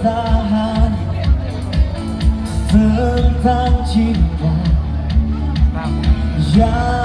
bertahan. Tentang cinta Yang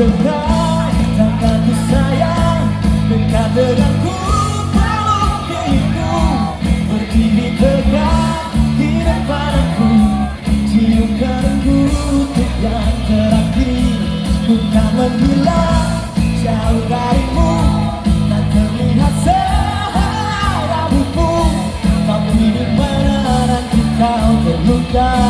Tengah tanganku sayang Dekat denganku Kalau keinginku Berdiri tegak Di depan aku. Cium kananku Untuk yang terakhir Bukan menggila Jauh Tak terlihat sehelai rambutmu Tapi di mana nanti kau terluka.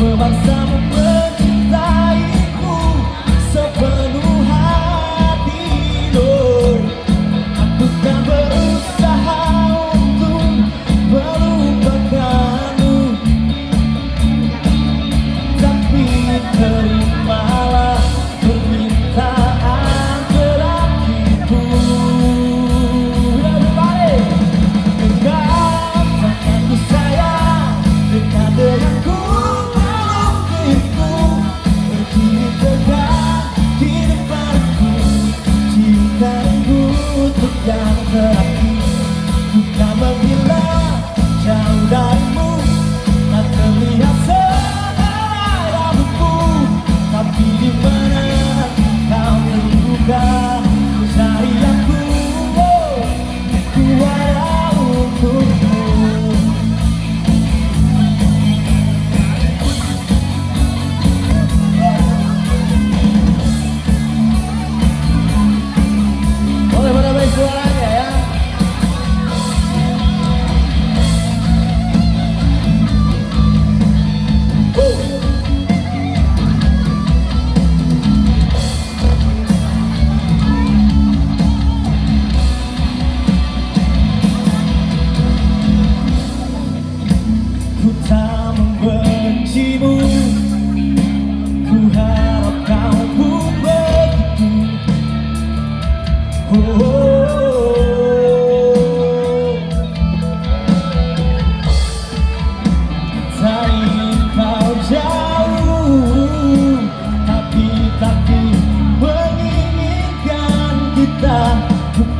Vamos, meu vamos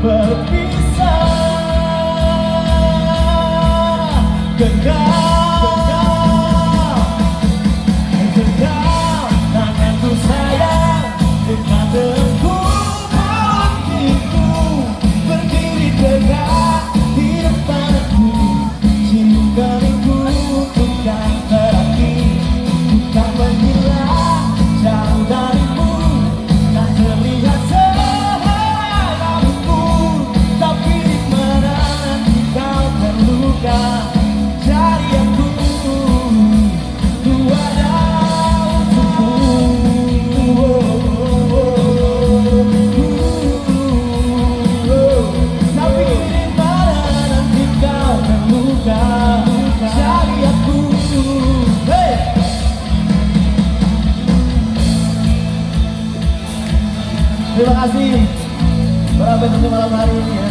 but Terima kasih para malam hari ini ya.